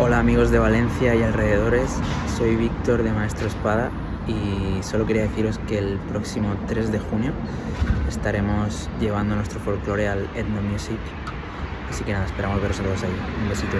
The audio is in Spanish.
Hola amigos de Valencia y alrededores, soy Víctor de Maestro Espada y solo quería deciros que el próximo 3 de junio estaremos llevando nuestro folclore al Ethno Music. Así que nada, esperamos veros a todos ahí. Un besito.